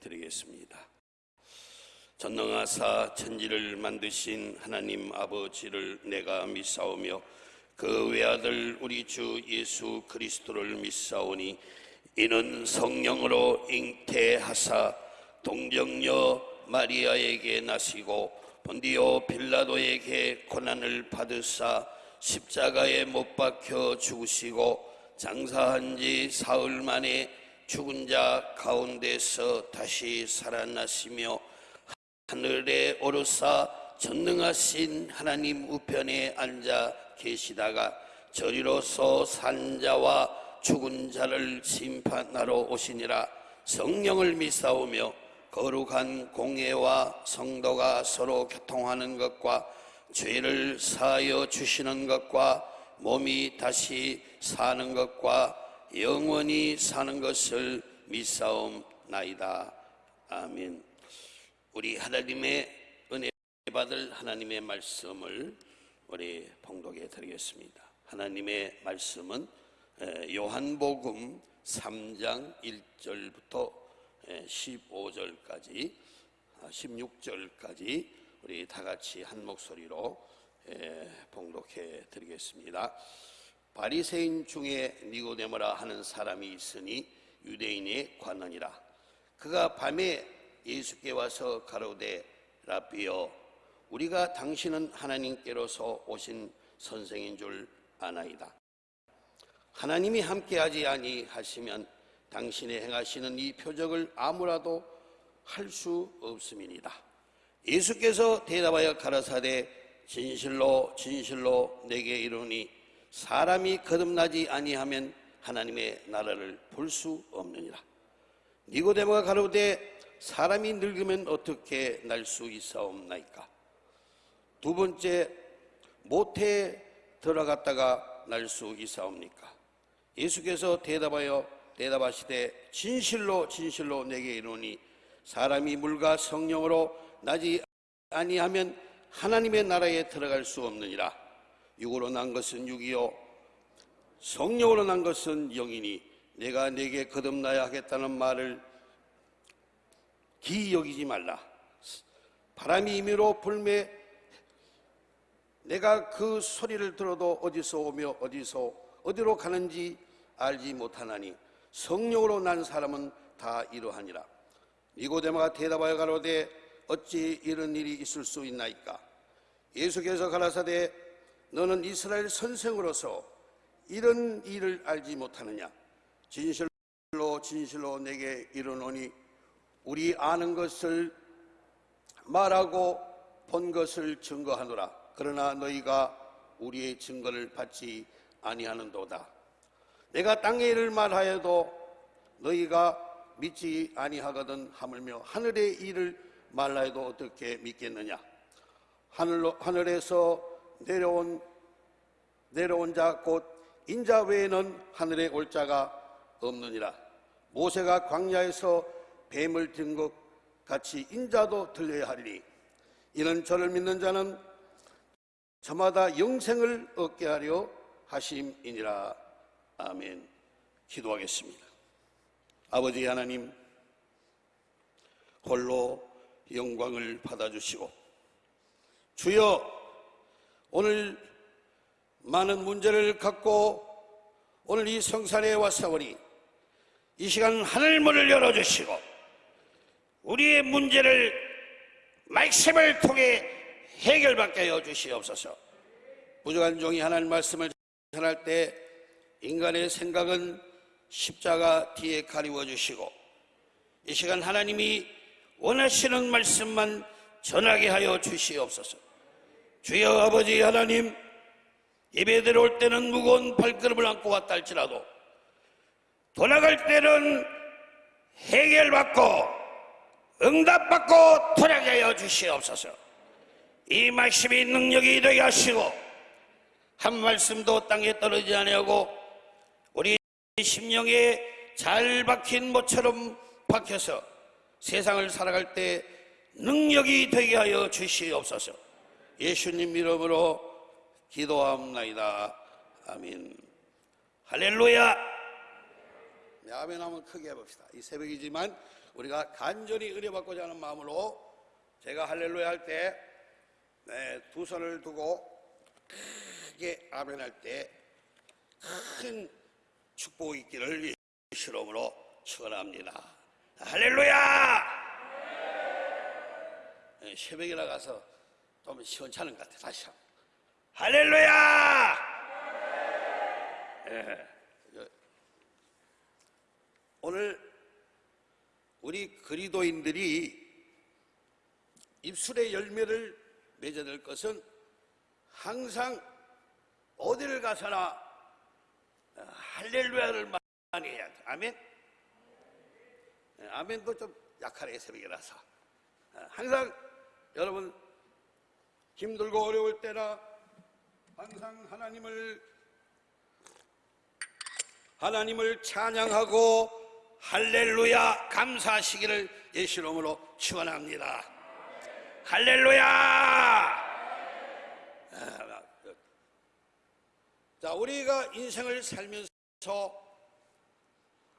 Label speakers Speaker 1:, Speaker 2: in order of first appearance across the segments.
Speaker 1: 드리겠습니다. 전능하사 천지를 만드신 하나님 아버지를 내가 믿사오며 그 외아들 우리 주 예수 그리스도를 믿사오니 이는 성령으로 잉태하사 동정녀 마리아에게 나시고 본디오 빌라도에게 고난을 받으사 십자가에 못 박혀 죽으시고 장사한 지 사흘 만에 죽은 자 가운데서 다시 살아나시며 하늘에 오르사 전능하신 하나님 우편에 앉아 계시다가 저리로서 산 자와 죽은 자를 심판하러 오시니라. 성령을 믿사오며 거룩한 공예와 성도가 서로 교통하는 것과 죄를 사하여 주시는 것과 몸이 다시 사는 것과 영원히 사는 것을 믿사옵나이다. 아멘. 우리 하나님의 은혜 받을 하나님의 말씀을 우리 봉독해 드리겠습니다. 하나님의 말씀은 요한복음 3장 1절부터 15절까지 16절까지 우리 다 같이 한 목소리로 봉독해 드리겠습니다. 바리새인 중에 니고데모라 하는 사람이 있으니 유대인의 관원이라. 그가 밤에 예수께 와서 가로되 라비여 우리가 당신은 하나님께로서 오신 선생인 줄 아나이다. 하나님이 함께하지 아니하시면 당신의 행하시는 이 표적을 아무라도 할 수 없음이니라. 예수께서 대답하여 가라사대 진실로 진실로 내게 이르니 사람이 거듭나지 아니하면 하나님의 나라를 볼 수 없느니라. 니고데모가 가로되 사람이 늙으면 어떻게 날 수 있사옵나이까? 두 번째 모태에 들어갔다가 날 수 있사옵니까? 예수께서 대답하여 대답하시되 진실로 진실로 내게 이르니 사람이 물과 성령으로 나지 아니하면 하나님의 나라에 들어갈 수 없느니라. 육으로 난 것은 육이요. 성령으로 난 것은 영이니 내가 내게 거듭나야 하겠다는 말을 기이 여기지 말라. 바람이 임의로 불매 내가 그 소리를 들어도 어디서 오며 어디서 어디로 가는지 알지 못하나니 성령으로 난 사람은 다 이러하니라. 니고데마가 대답하여 가로되 어찌 이런 일이 있을 수 있나이까? 예수께서 가라사대 너는 이스라엘 선생으로서 이런 일을 알지 못하느냐? 진실로 진실로 내게 이르노니 우리 아는 것을 말하고 본 것을 증거하노라. 그러나 너희가 우리의 증거를 받지 아니하는도다. 내가 땅의 일을 말하여도 너희가 믿지 아니하거든 하물며 하늘의 일을 말하여도 어떻게 믿겠느냐? 하늘로, 하늘에서 내려온 내려온 자 곧 인자 외에는 하늘에 올 자가 없느니라. 모세가 광야에서 뱀을 든 것 같이 인자도 들려야 하리니 이는 저를 믿는 자는 저마다 영생을 얻게 하려 하심이니라. 아멘. 기도하겠습니다. 아버지 하나님 홀로 영광을 받아주시고 주여 오늘 많은 문제를 갖고 오늘 이 성산에 왔사오니 이 시간 하늘문을 열어주시고 우리의 문제를 말씀을 통해 해결받게 하여 주시옵소서. 부족한 종이 하나님 말씀을 전할 때 인간의 생각은 십자가 뒤에 가리워 주시고 이 시간 하나님이 원하시는 말씀만 전하게 하여 주시옵소서 주여 아버지 하나님 예배 들어올 때는 무거운 발걸음을 안고 왔다 할지라도 돌아갈 때는 해결받고 응답받고 돌아가게 하여 주시옵소서. 이 말씀이 능력이 되게 하시고 한 말씀도 땅에 떨어지지 아니하고 우리 심령에 잘 박힌 모처럼 박혀서 세상을 살아갈 때 능력이 되게 하여 주시옵소서 예수님 이름으로 기도합니다. 아멘. 할렐루야. 네, 아멘 하면 크게 해봅시다. 이 새벽이지만 우리가 간절히 의뢰받고자 하는 마음으로 제가 할렐루야 할 때 두 손을 두고 크게 아멘 할 때 큰 축복이 있기를 예수름으로 축원합니다. 할렐루야! 예, 새벽에 나가서 좀 시원찮은 것 같아. 다시 한번. 할렐루야! 예, 그, 오늘 우리 그리도인들이 입술의 열매를 맺어야 될 것은 항상 어디를 가서나 어, 할렐루야를 많이 해야 돼. 아멘? 예, 아멘도 좀 약하네, 새벽이라서. 어, 항상 여러분 힘들고 어려울 때나 항상 하나님을 하나님을 찬양하고 할렐루야 감사하시기를 예수 이름으로 축원합니다. 할렐루야! 아, 자, 우리가 인생을 살면서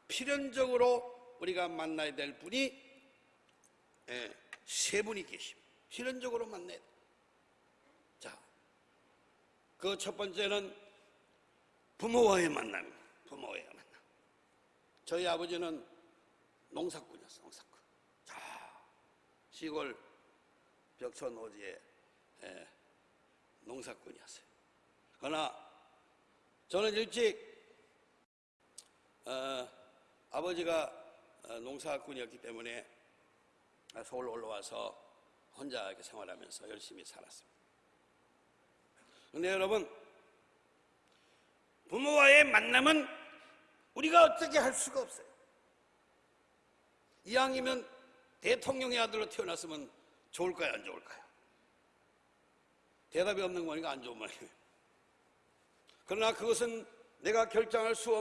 Speaker 1: 필연적으로 우리가 만나야 될 분이 예, 세 분이 계십니다. 필연적으로 만나야 돼. 자, 그첫 번째는 부모와의 만남입니다. 부모와의 만남. 저희 아버지는 농사꾼이었어요, 농사꾼. 자, 시골 벽천 오지에 예, 농사꾼이었어요. 그러나 저는 일찍 어, 아버지가 어, 농사꾼이었기 때문에 서울 올라와서 혼자 이렇게 생활하면서 열심히 살았습니다. 근데 여러분, 부모와의 만남은 우리가 어떻게 할 수가 없어요. 이왕이면 대통령의 아들로 태어났으면 좋을까요, 안 좋을까요? 대답이 없는 거니까 안 좋은 말이에요. 그러나 그것은 내가 결정할 수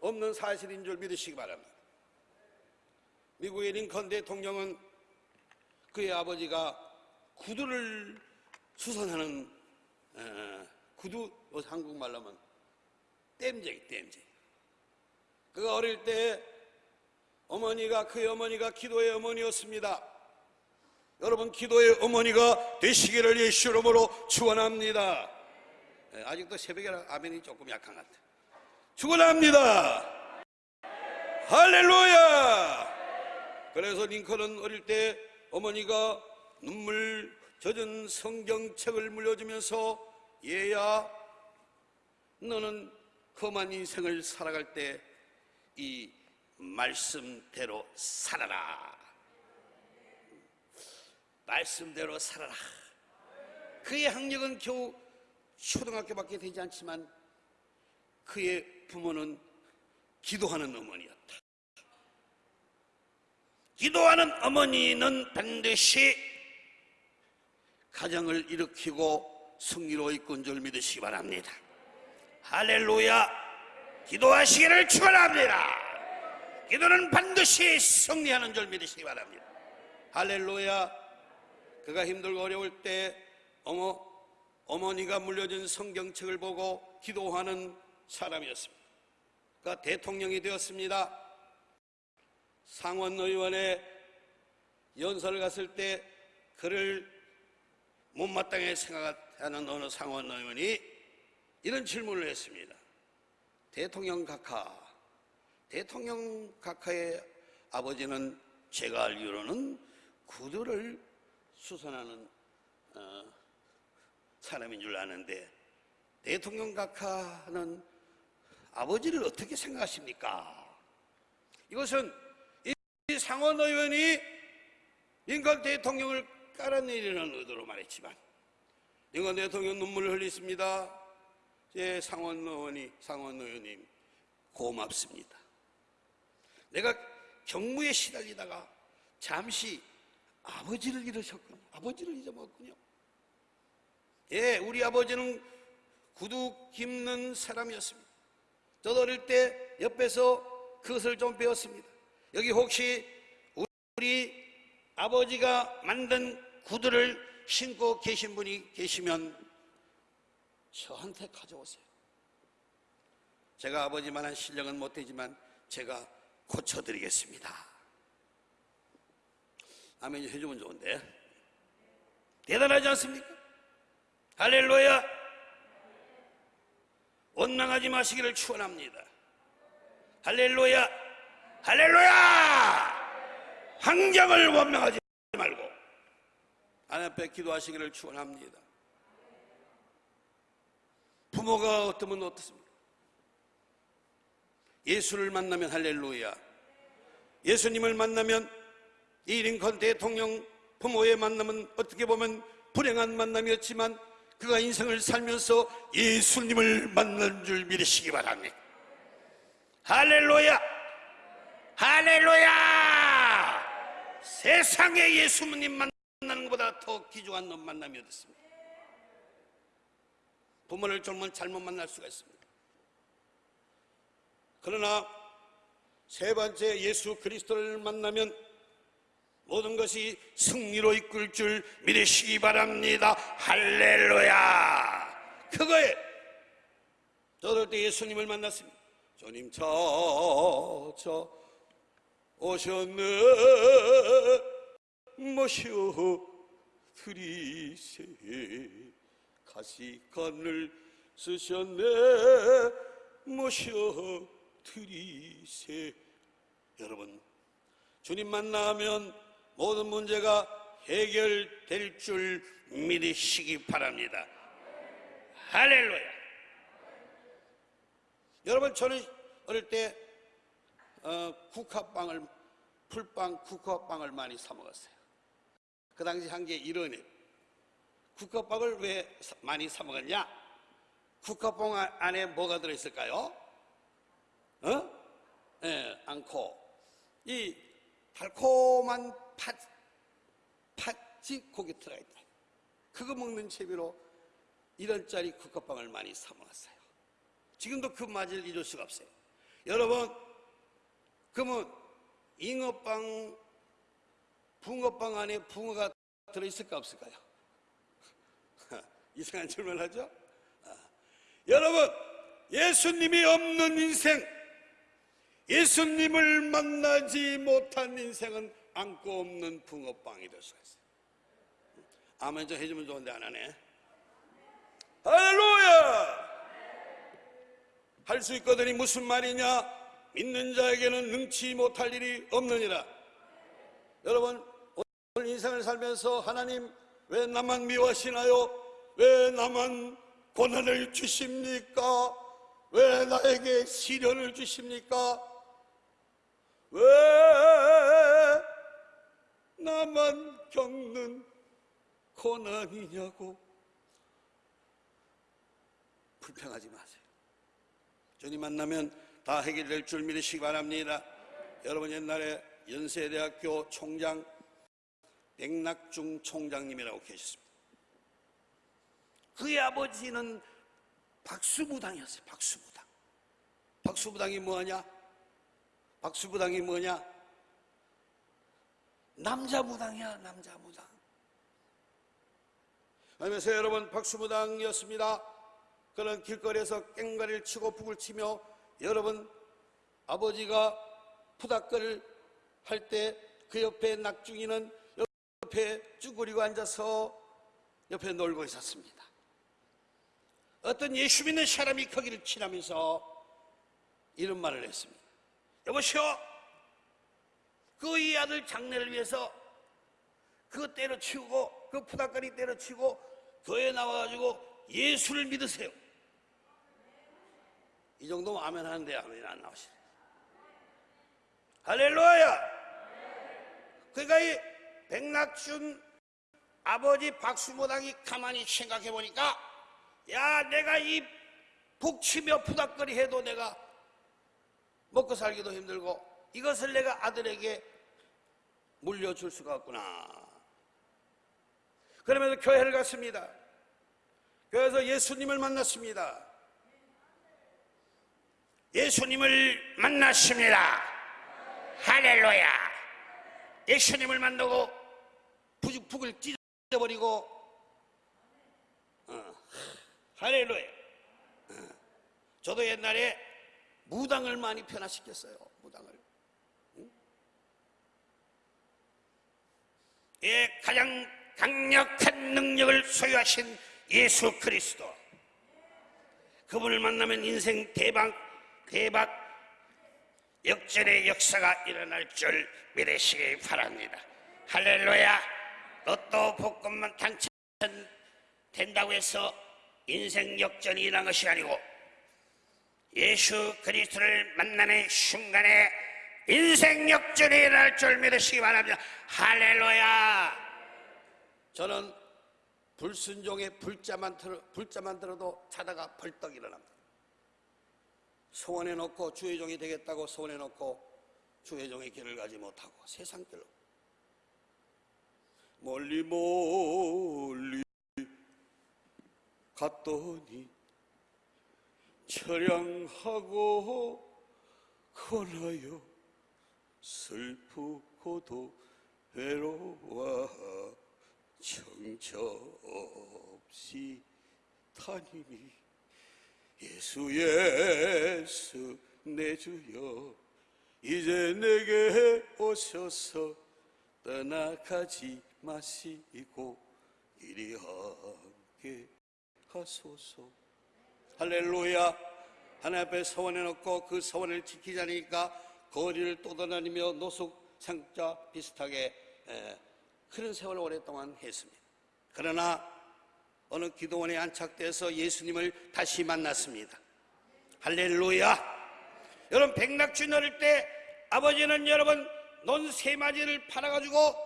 Speaker 1: 없는 사실인 줄 믿으시기 바랍니다. 미국의 링컨 대통령은 그의 아버지가 구두를 수선하는 어, 구두 뭐 한국말로 하면 땜쟁이 땜쟁이. 그가 어릴 때 어머니가 그의 어머니가 기도의 어머니였습니다. 여러분 기도의 어머니가 되시기를 예수 이름으로 축원합니다. 예, 아직도 새벽에 아멘이 조금 약한 것 같아요 축원합니다. 할렐루야! 그래서 링컨은 어릴 때 어머니가 눈물 젖은 성경책을 물려주면서 얘야 너는 험한 인생을 살아갈 때 이 말씀대로 살아라. 말씀대로 살아라. 그의 학력은 겨우 초등학교밖에 되지 않지만 그의 부모는 기도하는 어머니였다. 기도하는 어머니는 반드시 가정을 일으키고 승리로 이끈 줄 믿으시기 바랍니다. 할렐루야! 기도하시기를 축원합니다. 기도는 반드시 승리하는 줄 믿으시기 바랍니다. 할렐루야! 그가 힘들고 어려울 때 어머 어머니가 물려준 성경책을 보고 기도하는 사람이었습니다. 그가 대통령이 되었습니다. 상원의원에 연설을 갔을 때 그를 못마땅하게 생각하는 어느 상원 의원이 이런 질문을 했습니다. 대통령 각하, 대통령 각하의 아버지는 제가 알기로는 구두를 수선하는 어, 사람인 줄 아는데 대통령 각하는 아버지를 어떻게 생각하십니까? 이것은 이 상원 의원이 링컨 대통령을 깔아내리는 의도로 말했지만 링컨 대통령 눈물을 흘렸습니다. 제 상원 의원이 상원 의원님 고맙습니다. 내가 경무에 시달리다가 잠시 아버지를 잃으셨군요. 아버지를 잊어먹었군요. 예, 우리 아버지는 구두 깁는 사람이었습니다. 저도 어릴 때 옆에서 그것을 좀 배웠습니다. 여기 혹시 우리 아버지가 만든 구두를 신고 계신 분이 계시면 저한테 가져오세요. 제가 아버지만한 실력은 못되지만 제가 고쳐드리겠습니다. 아멘 해주면 좋은데. 대단하지 않습니까? 할렐루야. 원망하지 마시기를 축원합니다. 할렐루야. 할렐루야. 환경을 원망하지 하나님 앞에 기도하시기를 축원합니다. 부모가 어떠면 어떻습니까? 예수를 만나면 할렐루야. 예수님을 만나면 이 링컨 대통령 부모의 만남은 어떻게 보면 불행한 만남이었지만 그가 인생을 살면서 예수님을 만난 줄 믿으시기 바랍니다. 할렐루야! 할렐루야! 세상에 예수님 만 나는 것보다 더 귀중한 만남이 어딨습니까? 부모를 좀 잘못 만날 수가 있습니다. 그러나 세 번째 예수 그리스도를 만나면 모든 것이 승리로 이끌 줄 믿으시기 바랍니다. 할렐루야. 그거에 저럴 때 예수님을 만났습니다. 주님 찾아 오셨네 모셔 드리세. 가시관을 쓰셨네. 모셔 드리세. 여러분 주님 만나면 모든 문제가 해결될 줄 믿으시기 바랍니다. 할렐루야. 여러분 저는 어릴 때 어, 국화빵을 풀빵 국화빵을 많이 사 먹었어요 그 당시 한 게 이러네 국화빵을 왜 사- 많이 사 먹었냐 국화빵 아- 안에 뭐가 들어있을까요? 어? 예, 않고 이 달콤한 팥, 팥이 고기 들어있다. 그거 먹는 재미로 이런 짜리 국화빵을 많이 사 먹었어요. 지금도 그 맛을 잊을 수가 없어요. 여러분, 그러면 잉어빵, 붕어빵 안에 붕어가 들어있을까 없을까요? 이상한 질문 하죠? 아. 여러분, 예수님이 없는 인생, 예수님을 만나지 못한 인생은 안고 없는 붕어빵이 될 수가 있어요. 아멘 좀 해주면 좋은데 안 하네. 할렐루야! 할 수 있거든이 무슨 말이냐? 믿는 자에게는 능치 못할 일이 없느니라. 여러분, 살면서 하나님 왜 나만 미워하시나요? 왜 나만 고난을 주십니까? 왜 나에게 시련을 주십니까? 왜 나만 겪는 고난이냐고 불평하지 마세요. 주님 만나면 다 해결될 줄 믿으시기 바랍니다. 여러분 옛날에 연세대학교 총장 백낙중 총장님이라고 계셨습니다. 그의 아버지는 박수부당이었어요. 박수부당. 박수부당이 뭐냐? 박수부당이 뭐냐? 남자부당이야, 남자부당. 그러면서 여러분 박수부당이었습니다. 그런 길거리에서 깽가리를 치고 북을 치며 여러분 아버지가 푸닥거를 할 때 그 옆에 낙중이는 옆에 쭈그리고 앉아서 옆에 놀고 있었습니다. 어떤 예수 믿는 사람이 거기를 지나면서 이런 말을 했습니다. 여보시오, 그 이 아들 장례를 위해서 그거 때려치우고 그 푸닥거리 때려치우고 교회에 나와가지고 예수를 믿으세요. 이 정도면 아멘 하는데 아멘이 안 나오시네. 할렐루야! 그러니까 이 백낙준 아버지 박수모당이 가만히 생각해 보니까 야 내가 이 북치며 푸닥거리 해도 내가 먹고 살기도 힘들고 이것을 내가 아들에게 물려줄 수가 없구나. 그러면서 교회를 갔습니다. 그래서 예수님을 만났습니다. 예수님을 만났습니다. 할렐루야. 예수님을 만나고 북- 북을 찢어버리고 어, 할렐루야. 어, 저도 옛날에 무당을 많이 변화시켰어요. 무당을. 응?
Speaker 2: 예, 가장 강력한 능력을 소유하신 예수 그리스도. 그분을 만나면 인생 대박, 대박 역전의 역사가 일어날 줄 믿으시기 바랍니다. 할렐루야. 로또 복권만 당첨된다고 해서 인생 역전이 일어난 것이 아니고 예수 그리스도를 만나는 순간에 인생 역전이 일어날 줄 믿으시기 바랍니다. 할렐루야.
Speaker 1: 저는 불순종의 불자만 들어, 불자만 들어도 자다가 벌떡 일어납니다. 소원해 놓고 주의 종이 되겠다고 소원해 놓고 주의 종의 길을 가지 못하고 세상 길로 멀리 멀리 갔더니 처량하고 걸어요. 슬프고도 외로워 정처 없이 다니니 예수 예수 내 주여 이제 내게 오셔서 떠나가지 마시고 이리 함께 하소서. 할렐루야. 하나님 앞에 서원해 놓고 그 서원을 지키자니까 거리를 떠돌아다니며 노숙 상자 비슷하게 에, 그런 세월을 오랫동안 했습니다. 그러나 어느 기도원에 안착돼서 예수님을 다시 만났습니다. 할렐루야. 여러분 백낙주 어릴 때 아버지는 여러분 논 세 마리를 팔아가지고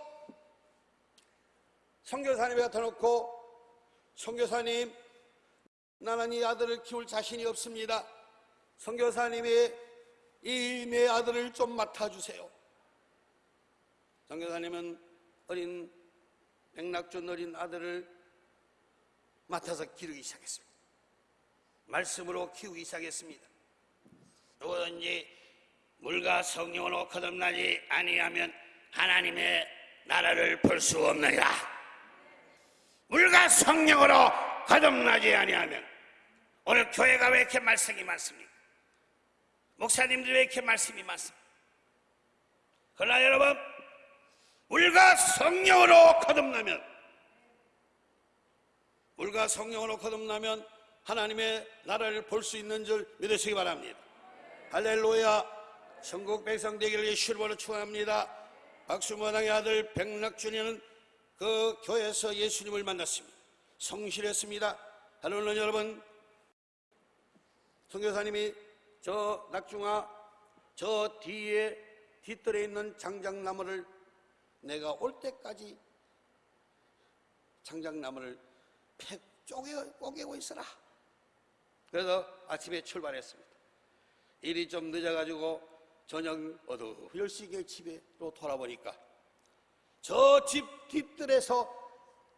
Speaker 1: 선교사님에 갖다 놓고 선교사님 나는 이 아들을 키울 자신이 없습니다. 선교사님이 이 내 아들을 좀 맡아주세요. 선교사님은 어린 백낙준 어린 아들을 맡아서 기르기 시작했습니다. 말씀으로 키우기 시작했습니다.
Speaker 2: 누구든지 물과 성령으로 거듭나지 아니하면 하나님의 나라를 볼 수 없느니라. 물과 성령으로 거듭나지 아니하면 오늘 교회가 왜 이렇게 말씀이 많습니까? 목사님들이 왜 이렇게 말씀이 많습니까? 그러나 여러분 물과 성령으로 거듭나면
Speaker 1: 물과 성령으로 거듭나면 하나님의 나라를 볼 수 있는 줄 믿으시기 바랍니다. 할렐루야. 천국 백성 되기를 예수로 축원합니다. 박수무당의 아들 백낙준이는 그 교회에서 예수님을 만났습니다. 성실했습니다. 하루는 여러분 성교사님이 저 낙중아 저 뒤에 뒷뜰에 있는 장작나무를 내가 올 때까지 장작나무를 팩 쪼개, 쪼개고 있어라. 그래서 아침에 출발했습니다. 일이 좀 늦어가지고 저녁 어두울시게 집에로 돌아보니까 저 집 뒷뜰에서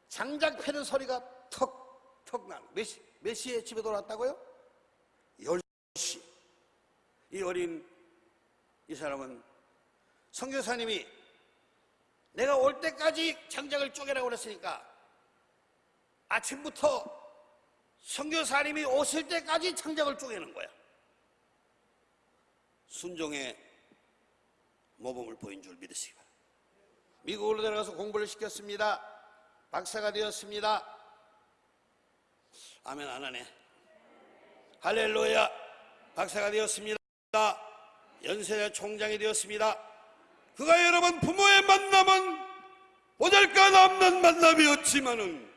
Speaker 1: 장작 패는 소리가 턱턱 나는 몇, 시, 몇 시에 집에 돌아왔다고요? 10시. 이 어린 이 사람은 성교사님이 내가 올 때까지 장작을 쪼개라고 그랬으니까 아침부터 선교사님이 오실 때까지 장작을 쪼개는 거야. 순종의 모범을 보인 줄 바랍니다. 미국으로 내려가서 공부를 시켰습니다. 박사가 되었습니다. 아멘 안 하네. 할렐루야. 박사가 되었습니다. 연세대 총장이 되었습니다. 그가 여러분 부모의 만남은 보잘것 없는 만남이었지만은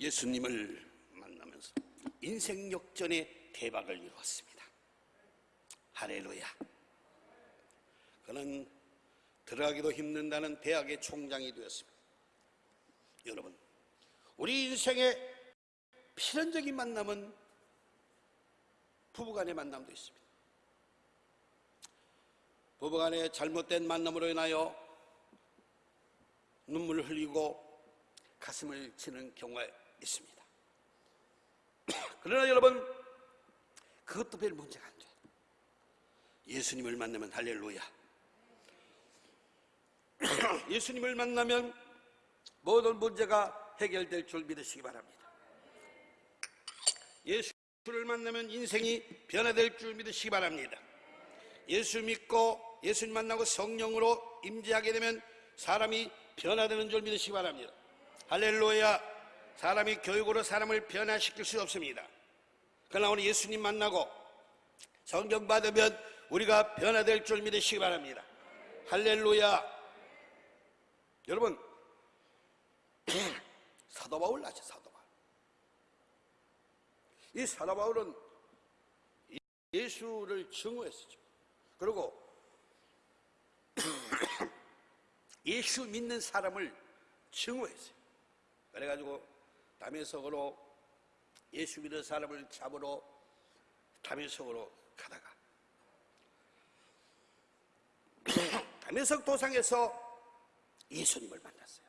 Speaker 1: 예수님을 만나면서 인생 역전의 대박을 이루었습니다. 할렐루야. 그는 들어가기도 힘든다는 대학의 총장이 되었습니다. 여러분, 우리 인생의 필연적인 만남은 부부간의 만남도 있습니다. 부부간의 잘못된 만남으로 인하여 눈물을 흘리고 가슴을 치는 경우가 있습니다. 그러나 여러분, 그것도 별 문제가. 예수님을 만나면 할렐루야. 예수님을 만나면 모든 문제가 해결될 줄 믿으시기 바랍니다. 예수를 만나면 인생이 변화될 줄 믿으시기 바랍니다. 예수 믿고 예수님 만나고 성령으로 임재하게 되면 사람이 변화되는 줄 믿으시기 바랍니다. 할렐루야. 사람이 교육으로 사람을 변화시킬 수 없습니다. 그러나 오늘 예수님 만나고 성경 받으면 우리가 변화될 줄 믿으시기 바랍니다. 할렐루야. 여러분, 사도 바울 아죠, 사도 바울. 이 사도 바울은 예수를 증오했었죠. 그리고 예수 믿는 사람을 증오했어요. 그래가지고 담에석으로 예수 믿는 사람을 잡으러 담에석으로 가다가 담에석 도상에서 예수님을 만났어요.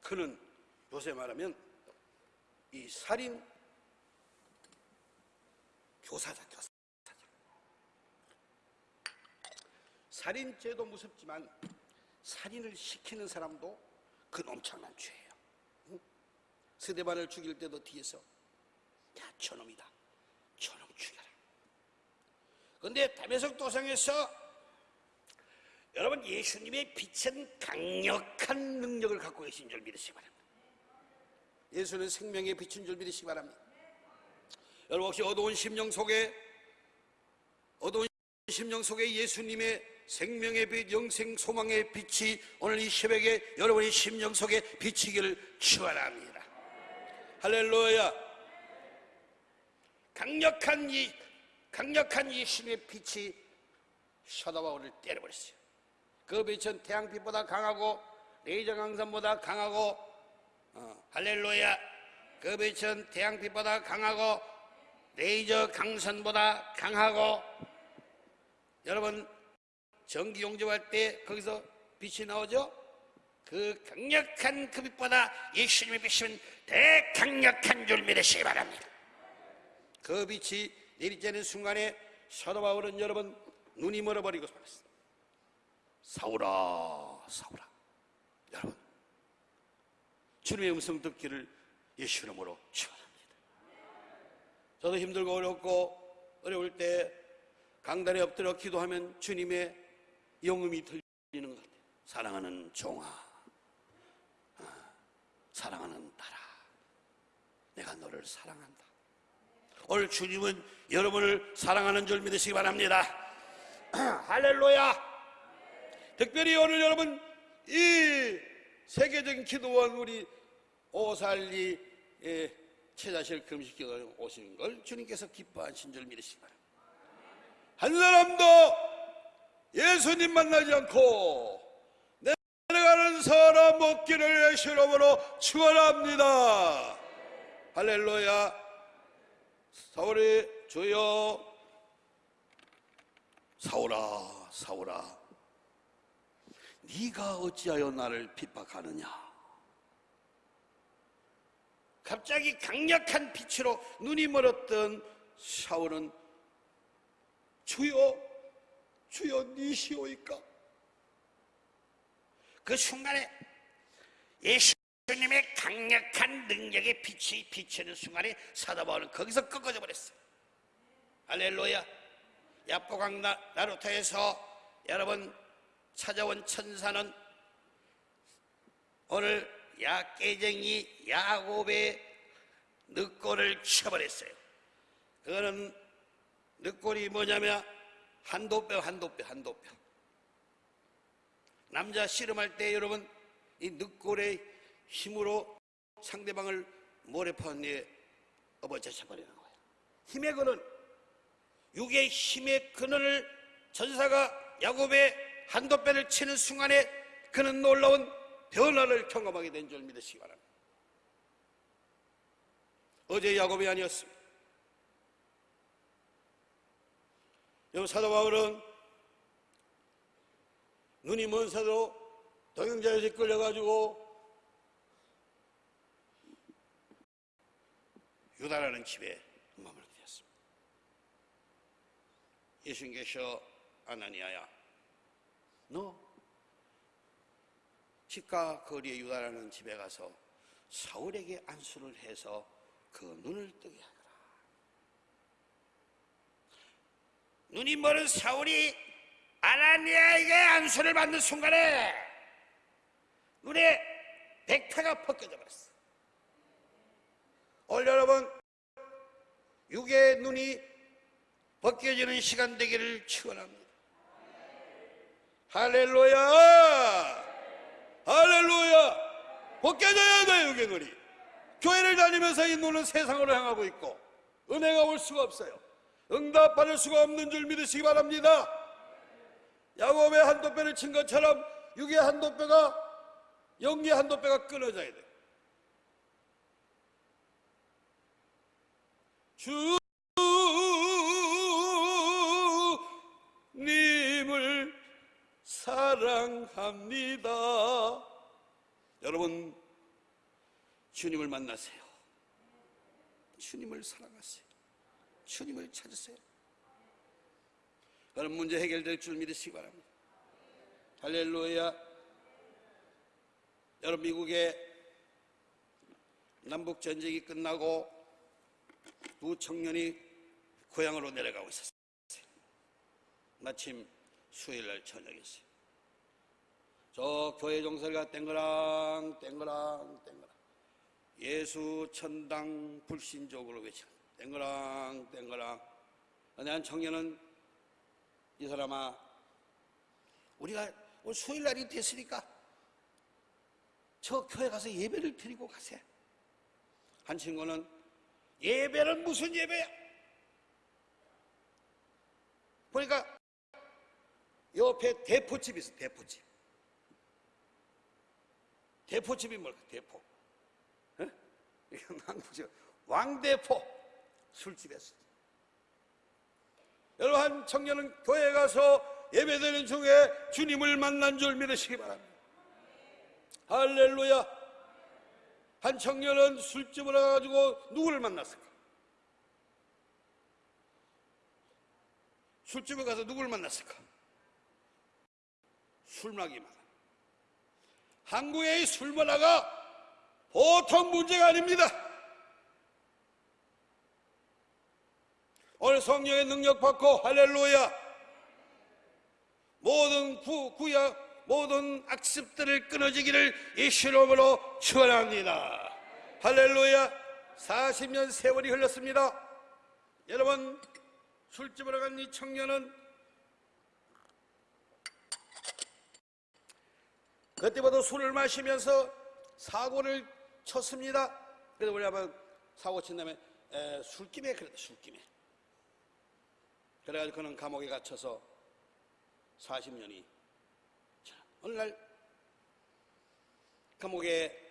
Speaker 1: 그는 요새 말하면 이 살인 교사다 교사. 살인죄도 무섭지만 살인을 시키는 사람도 그건 엄청난 죄예요. 응? 스데반을 죽일 때도 뒤에서 야 저놈이다. 저놈 죽여라. 그런데 담에석 도상에서 여러분 예수님의 빛은 강력한 능력을 갖고 계신 줄 믿으시기 바랍니다. 예수는 생명의 빛인 줄 믿으시기 바랍니다. 여러분 혹시 어두운 심령 속에 어두운 심령 속에 예수님의 생명의 빛, 영생 소망의 빛이 오늘 이 새벽에 여러분의 심령 속에 비치기를 축원합니다. 할렐루야. 강력한 이 강력한 예수님의 빛이 셔다바울을 때려버렸어요. 그 빛은 태양빛보다 강하고 레이저 강선보다 강하고 어, 할렐루야. 그 빛은 태양빛보다 강하고 레이저 강선보다 강하고 여러분 전기 용접할 때 거기서 빛이 나오죠? 그 강력한 그 빛보다 예수님의 빛은 더 강력한 줄 믿으시기 바랍니다. 그 빛이 내리쬐는 순간에 사도 바울은 여러분 눈이 멀어버리고 말았습니다. 사울아, 사울아. 여러분, 주님의 음성 듣기를 예수 이름으로 축원합니다. 저도 힘들고 어렵고 어려울 때 강단에 엎드려 기도하면 주님의 영음이 들리는 것 같아요. 사랑하는 종아, 아, 사랑하는 딸아, 내가 너를 사랑한다. 오늘 주님은 여러분을 사랑하는 줄 믿으시기 바랍니다. 할렐루야! 특별히 오늘 여러분 이 세계적인 기도원 우리 오살리 최자실 금식기도 오시는 걸 주님께서 기뻐하신 줄 믿으시기 바랍니다. 한 사람도 예수님 만나지 않고 내려가는 사람 먹기를 예수 이름으로 축원합니다. 할렐루야. 사울이 주여 사울아 사울아 네가 어찌하여 나를 핍박하느냐? 갑자기 강력한 빛으로 눈이 멀었던 사울은 주여 주여 니시오이까? 그 순간에 예수님의 강력한 능력의 빛이 비치는 순간에 사도 바울은 거기서 꺾어져 버렸어요. 할렐루야. 야포강 나- 나루터에서 여러분 찾아온 천사는 오늘 야 깨쟁이 야곱의 늑골을 쳐버렸어요. 그거는 늑골이 뭐냐면 한도뼈 한도뼈 한도뼈. 남자 씨름할 때 여러분 이 늑골의 힘으로 상대방을 모래판 위에 업어젖혀 버리는 거예요. 힘의 근원 육의 힘의 근원을 전사가 야곱의 한도뼈를 치는 순간에 그는 놀라운 변화를 경험하게 된 줄 믿으시기 바랍니다. 어제 야곱이 아니었습니다. 여러분 사도 바울은 눈이 먼 사도 동영자에서 끌려가지고 유다라는 집에 머물게 되었습니다. 예수님께서 아나니아야 너 집과 거리의 유다라는 집에 가서 사울에게 안수를 해서 그 눈을 뜨게 하라.
Speaker 2: 눈이 멀은 사울이 아나니아에게 안수를 받는 순간에 눈에 백태가 벗겨져 버렸어.
Speaker 1: 오늘 여러분 육의 눈이 벗겨지는 시간 되기를 축원합니다. 할렐루야! 할렐루야! 벗겨져야 돼 육의 눈이. 교회를 다니면서 이 눈은 세상으로 향하고 있고 은혜가 올 수가 없어요. 응답받을 수가 없는 줄 믿으시기 바랍니다. 야곱의 한도뼈를 친 것처럼 육의 한도뼈가 영의 한도뼈가 끊어져야 돼. 주님을 사랑합니다. 여러분, 주님을 만나세요. 주님을 사랑하세요. 주님을 찾으세요. 그럼 문제 해결될 줄 믿으시기 바랍니다. 할렐루야. 여러분, 미국의 남북 전쟁이 끝나고 두 청년이 고향으로 내려가고 있었어요. 마침 수요일 날 저녁이었어요. 저 교회 종설가 땡그랑 땡그랑 땡그랑 예수 천당 불신족으로 외쳐 땡그랑 땡그랑 근데 한 청년은 이 사람아 우리가 오늘 수요일 날이 됐으니까 저 교회 가서 예배를 드리고 가세 한 친구는 예배는 무슨 예배야? 보니까 옆에 대포집이 있어, 대포집. 대포집이 뭘까, 대포. 어? 이거 한국식, 왕대포. 술집이었어. 여러분, 한 청년은 교회 가서 예배드리는 중에 주님을 만난 줄 믿으시기 바랍니다. 할렐루야. 한 청년은 술집을 가가지고 누구를 만났을까? 술집에 가서 누구를 만났을까? 술마기만. 한국의 이 술문화가 보통 문제가 아닙니다. 오늘 성령의 능력 받고 할렐루야. 모든 구, 구약, 모든 악습들을 끊어지기를 예수 이름으로 축원합니다. 할렐루야. 40년 세월이 흘렀습니다. 여러분 술집으로 간 이 청년은 그때부터 술을 마시면서 사고를 쳤습니다. 그래서 뭐냐면 사고 친 다음에 에, 술김에 그랬다 술김에. 그래가지고 그는 감옥에 갇혀서 40년이 어느 날 감옥에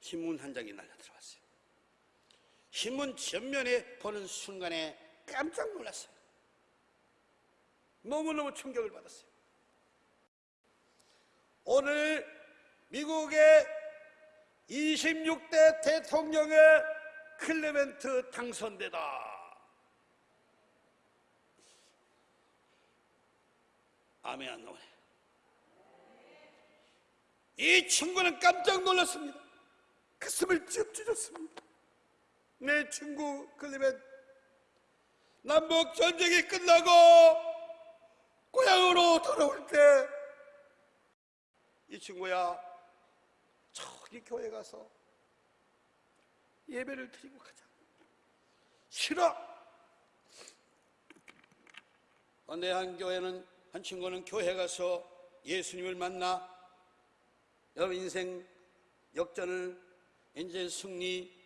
Speaker 1: 신문 한 장이 날려 들어왔어요. 신문 전면에 보는 순간에 깜짝 놀랐어요. 너무너무 충격을 받았어요. 오늘 미국의 26대 대통령의 클레멘트 당선되다. 아멘 안 나오네. 이 친구는 깜짝 놀랐습니다. 가슴을 찢 찢었습니다. 내 친구 클리멘 남북 전쟁이 끝나고 고향으로 돌아올 때 이 친구야 저기 교회 가서 예배를 드리고 가자. 싫어. 어느 한 교회는 한 친구는 교회 가서 예수님을 만나 여러분 인생 역전을 이제 승리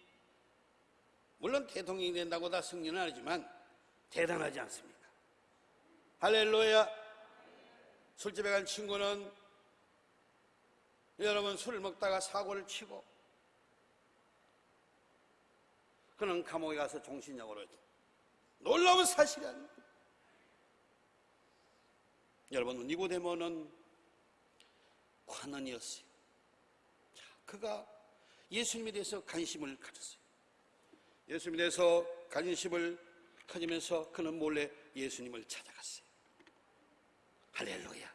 Speaker 1: 물론 대통령이 된다고 다 승리는 아니지만 대단하지 않습니까? 할렐루야. 술집에 간 친구는 여러분 술을 먹다가 사고를 치고 그는 감옥에 가서 종신형으로 놀라운 사실이 아닙니다. 여러분 니고데모는 관원이었어요. 자, 그가 예수님에 대해서 관심을 가졌어요. 예수님에 대해서 관심을 가지면서 그는 몰래 예수님을 찾아갔어요. 할렐루야.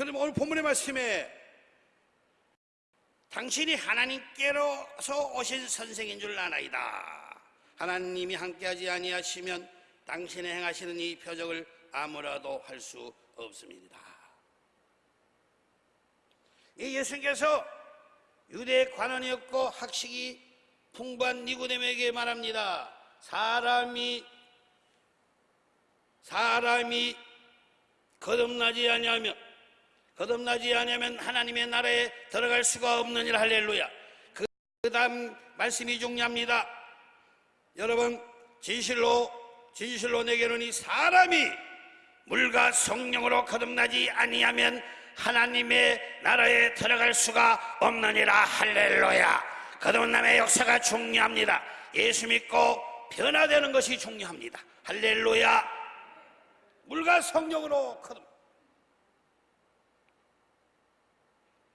Speaker 1: 그럼 오늘 본문의 말씀에 당신이 하나님께로서 오신 선생인 줄 아나이다. 하나님이 함께하지 아니하시면 당신이 행하시는 이 표적을 아무라도 할 수 없습니다.
Speaker 2: 이 예수님께서 유대 관원이었고 학식이 풍부한 니고데모에게 말합니다.
Speaker 1: 사람이 사람이 거듭나지 아니하면 거듭나지 아니하면 하나님의 나라에 들어갈 수가 없느니라 할렐루야. 그, 그 다음 말씀이 중요합니다. 여러분 진실로 진실로 내게는 이 사람이 물과 성령으로 거듭나지 아니하면 하나님의 나라에 들어갈 수가 없느니라 할렐루야. 거듭남의 역사가 중요합니다. 예수 믿고 변화되는 것이 중요합니다. 할렐루야. 물과 성령으로 거듭.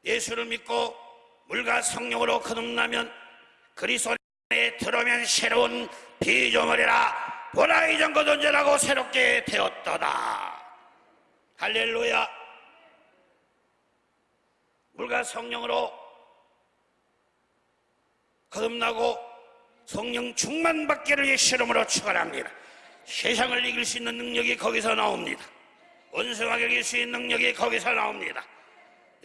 Speaker 1: 예수를 믿고 물과 성령으로 거듭나면 그리스도 안에 들어오면 새로운 피조물이라 보라 이전 것 언제라고 새롭게 되었도다. 할렐루야. 물과 성령으로 거듭나고 성령 충만 받기를 예수 이름으로 축원합니다. 세상을 이길 수 있는 능력이 거기서 나옵니다. 원수하게 이길 수 있는 능력이 거기서 나옵니다.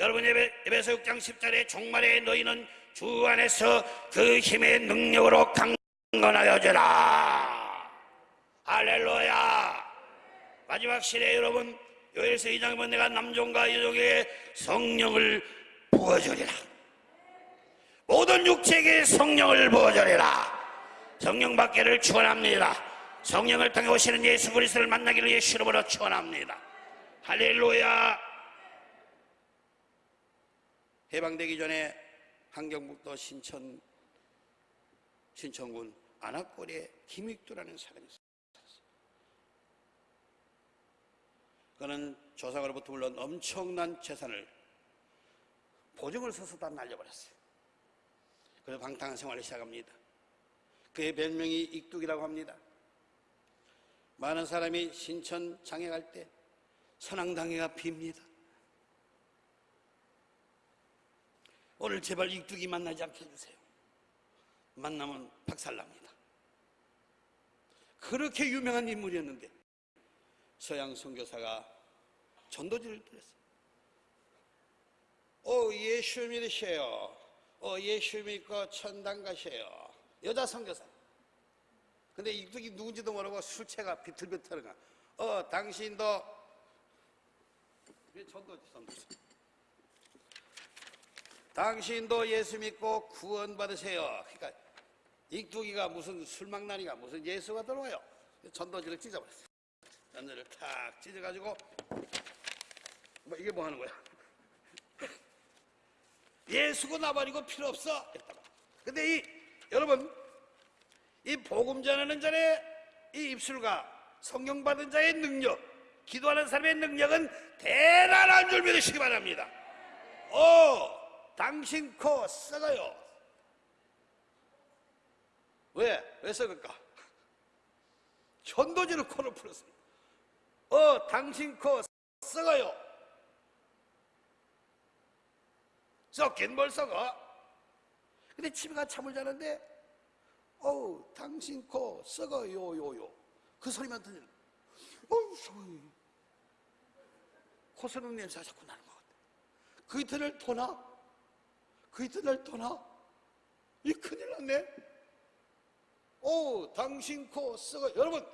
Speaker 1: 여러분 예배, 에베소 6장 10절에 종말에 너희는 주 안에서 그 힘의 능력으로 강건하여져라. 할렐루야. 마지막 시대 여러분 요엘서 2장 보면 내가 남종과 여종에게 성령을 부어주리라. 모든 육체에게 성령을 부어주리라. 성령 받기를 축원합니다. 성령을 통해 오시는 예수 그리스도를 만나기를 예수 이름으로 축원합니다. 할렐루야. 해방되기 전에 한경북도 신천 신천군 안악골에 김익두라는 사람이 있었어요. 그는 조상으로부터 물론 엄청난 재산을 보증을 서서 다 날려버렸어요. 그래서 방탕한 생활을 시작합니다. 그의 별명이 익뚝이라고 합니다. 많은 사람이 신천 장에 갈 때 선앙당회가 빕니다. 오늘 제발 익뚝이 만나지 않게 해주세요. 만나면 박살납니다. 그렇게 유명한 인물이었는데 서양 선교사가 전도지를 드렸어요. 오 예수 믿으세요. 어 예수 믿고 천당 가세요. 여자 선교사. 근데 이쪽이 누군지도 모르고 술채가 비틀비틀가. 어 당신도 전도지 전도지. 당신도 예수 믿고 구원 받으세요. 그러니까 익두기가 무슨 술망나니가 무슨 예수가 들어와요. 전도지를 찢어버렸어요. 전도를 탁 찢어가지고 뭐 이게 뭐 하는 거야? 예수고 나발이고 필요 없어. 근데 이 여러분 이 복음 전하는 자의 이 입술과 성령 받은 자의 능력, 기도하는 사람의 능력은 대단한 줄 믿으시기 바랍니다. 오, 당신 코 썩어요. 왜? 왜 썩을까? 전도지를 코를 풀었습니다. 어, 당신 코 썩어요. 썩긴 뭘 썩어? 근데 집에 가 잠을 자는데, 어우, 당신 코 썩어요, 요, 요. 그 소리만 들리는, 어우, 썩어요. 코 썩는 냄새가 자꾸 나는 것 같아. 그 이틀을 토나? 그 이틀을 토나? 이 큰일 났네. 오, 당신 코 썩어. 여러분,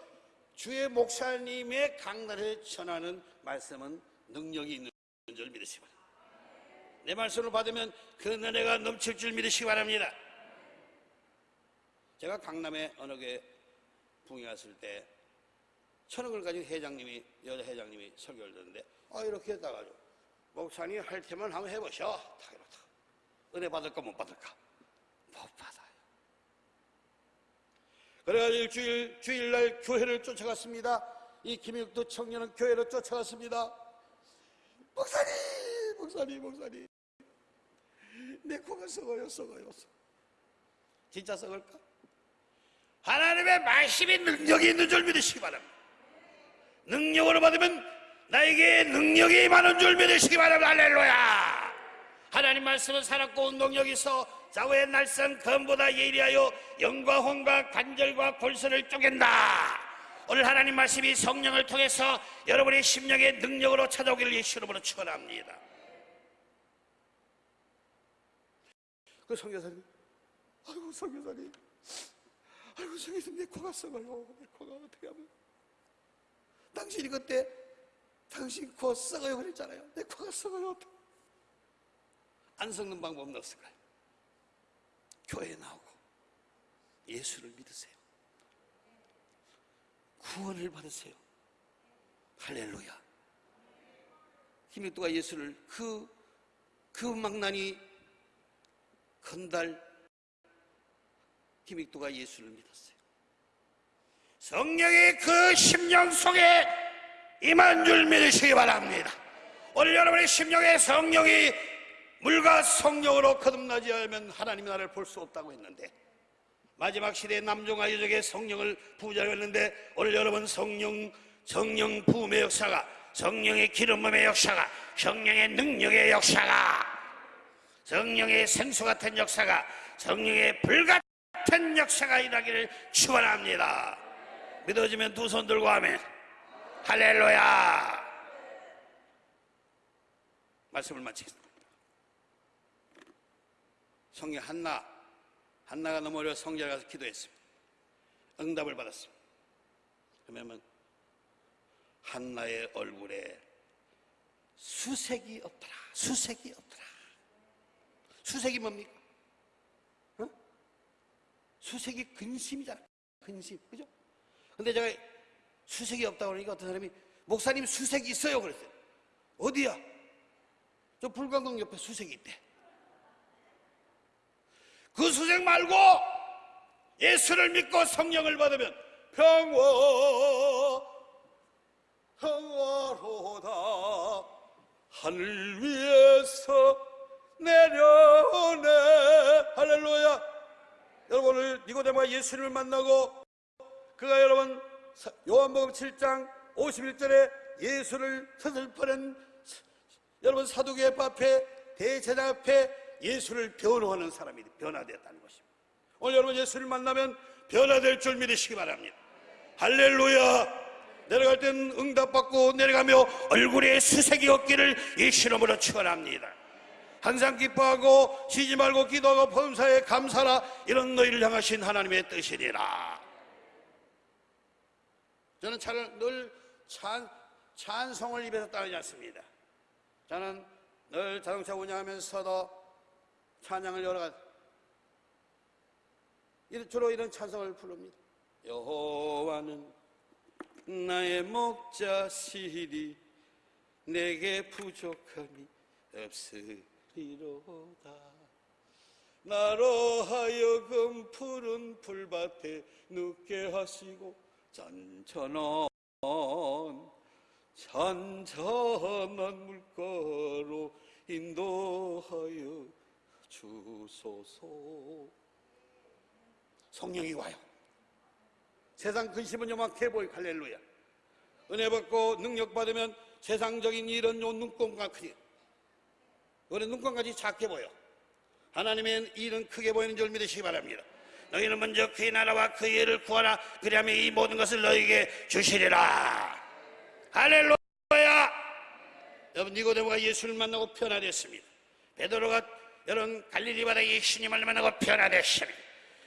Speaker 1: 주의 목사님의 강단에 전하는 말씀은 능력이 있는 줄 믿으시기 바랍니다. 내 말씀을 받으면 그 은혜가 넘칠 줄 믿으시기 바랍니다. 제가 강남에 어느 게 붕이 왔을 때 천억을 가진 회장님이 여자 회장님이 설교를 듣는데 아 이렇게 했다가지고 목사님 할 테면 한번 해보셔. 다 이렇다. 은혜 받을까 못 받을까? 못 받아요. 그래가지고 일주일 주일날 교회를 쫓아갔습니다. 이 김익도 청년은 교회를 쫓아갔습니다. 목사님, 목사님, 목사님. 내 코가 썩어요, 썩어요, 썩어. 진짜 썩을까? 하나님의 말씀이 능력이 있는 줄 믿으시기 바랍니다. 능력으로 받으면 나에게 능력이 많은 줄 믿으시기 바랍니다. 할렐루야. 하나님 말씀은 살았고 운동력이 있어
Speaker 2: 좌우의 날선 검보다 예리하여 영과 혼과 관절과 골선을 쪼갠다. 오늘 하나님 말씀이 성령을 통해서 여러분의 심령의 능력으로 찾아오기를 예수 이름으로 축원합니다.
Speaker 1: 그 성교사님, 아이고 성교사님, 아이고 성교사님 내 코가 썩어요. 내 코가 어떻게 하면? 당신이 그때 당신 코 썩어요 그랬잖아요. 내 코가 썩어요. 어떡해. 안 썩는 방법은 없을까요? 교회에 나오고 예수를 믿으세요. 구원을 받으세요. 할렐루야. 김익도가 예수를 그, 그 망나니 건달 김익도가 예수를 믿었어요.
Speaker 2: 성령이 그 심령 속에 임한 줄 믿으시기 바랍니다. 오늘 여러분의 심령에 성령이
Speaker 1: 물과 성령으로 거듭나지 않으면 하나님의 나라를 볼 수 없다고 했는데 마지막 시대에 남종과 여족의 성령을 부자로 했는데 오늘 여러분 성령 성령 부음의 역사가
Speaker 2: 성령의 기름 부음의 역사가 성령의 능력의 역사가 성령의 생수 같은 역사가 성령의 불 같은 역사가 일하기를 축원합니다. 믿어지면 두 손 들고 하면 할렐루야.
Speaker 1: 말씀을 마치겠습니다. 성령 한나 한나가 너무 어려 성전에 가서 기도했습니다. 응답을 받았습니다. 그러면 한나의 얼굴에 수색이 없더라. 수색이 없더라. 수색이 뭡니까? 어? 수색이 근심이잖아. 근심. 그죠? 근데 제가 수색이 없다고 그러니까 어떤 사람이 목사님 수색이 있어요. 그랬어요. 어디야? 저 불광동 옆에 수색이 있대. 그 수색 말고 예수를 믿고 성령을 받으면 평화 평화로다. 하늘 위에서 내려오네. 할렐루야. 여러분 오늘 니고데모가 예수를 만나고 그가 여러분 사- 요한복음 7장 51절에 예수를 서슬퍼낸 여러분 사두개 앞에 대제장 앞에 예수를 변호하는 사람이 변화되었다는 것입니다. 오늘 여러분 예수를 만나면 변화될 줄 믿으시기 바랍니다. 할렐루야. 내려갈 때는 응답받고 내려가며 얼굴에 수색이 없기를 예수 이름으로 축원합니다. 항상 기뻐하고 쉬지 말고 기도하고 범사에 감사라 이런 너희를 향하신 하나님의 뜻이니라. 저는 차를 늘 찬, 찬송을 입에서 따르지 않습니다. 저는 늘 자동차 운영하면서도 찬양을 여러 가지 주로 이런 찬송을 부릅니다. 여호와는 나의 목자시리 내게 부족함이 없으리로다. 나로 하여금 푸른 풀밭에 눕게 하시고 잔잔한 잔잔한 물가로 인도하여 주소서. 성령이 와요. 세상 근심은 요만해 보이. 할렐루야. 은혜 받고 능력 받으면 세상적인 일은 요 눈꼽과 크지 우리 눈꼽같이 작게 보여. 하나님의 일은 크게 보이는 줄 믿으시기 바랍니다.
Speaker 2: 너희는 먼저 그의 나라와 그의 의를 구하라. 그리하면 이 모든 것을 너희에게 주시리라. 할렐루야.
Speaker 1: 여러분 니고데모가 예수를 만나고 변화됐습니다.
Speaker 2: 베드로가 여러분 갈릴리 바다 예수님을 만나고 변화됐습니다.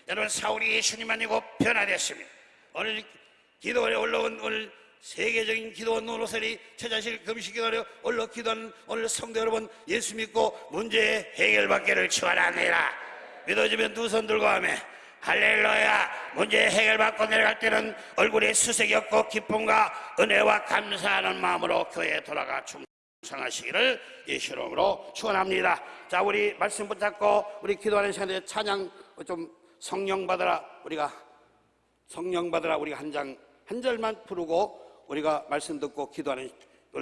Speaker 2: 여러분 사울이 예수님 만나고 변화됐습니다. 오늘 기도에 올라온 오늘 세계적인 기도 노노설이 처자실 금식 기도를 올라 기도하는 오늘 성도 여러분 예수 믿고 문제 해결받기를 축원합니다. 믿어지면 두 손 들고 하면 할렐루야 문제 해결받고 내려갈 때는 얼굴에 수색이 없고 기쁨과 은혜와 감사하는 마음으로 교회에 돌아가 충 성하시기를 예수 이름으로 축원합니다. 자 우리 말씀 붙잡고 우리 기도하는 시간에 찬양 좀 성령 받으라. 우리가 성령 받으라. 우리가 한 장 한 절만 부르고 우리가 말씀 듣고 기도하는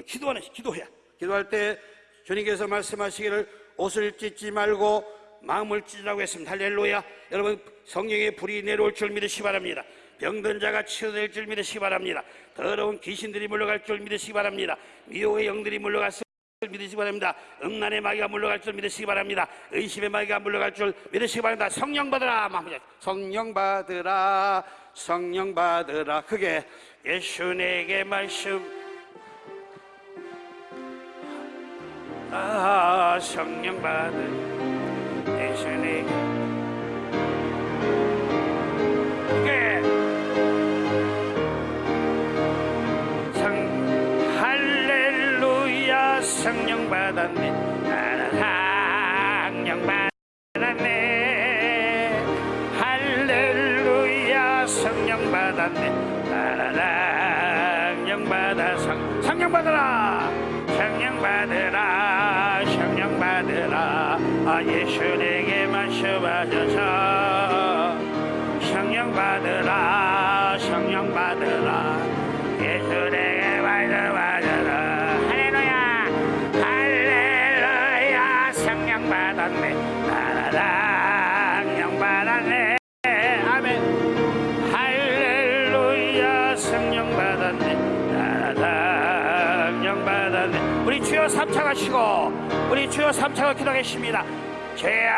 Speaker 2: 기도하는 기도해야. 기도할 때 주님께서 말씀하시기를 옷을 찢지 말고 마음을 찢으라고 했습니다. 할렐루야. 여러분 성령의 불이 내려올 줄 믿으시기 바랍니다 병든 자가 치유될 줄 믿으시기 바랍니다 더러운 귀신들이 물러갈 줄 믿으시기 바랍니다 미혹의 영들이 물러가서 믿으시기 바랍니다. 음란의 마귀가 물러갈 줄 믿으시기 바랍니다. 의심의 마귀가 물러갈 줄 믿으시기 바랍니다. 성령 받으라.
Speaker 1: 성령 받으라 성령 받으라 크게
Speaker 2: 예수 내게 말씀 아 성령 받으 예수 내게 그게 기도하겠습니다. 죄야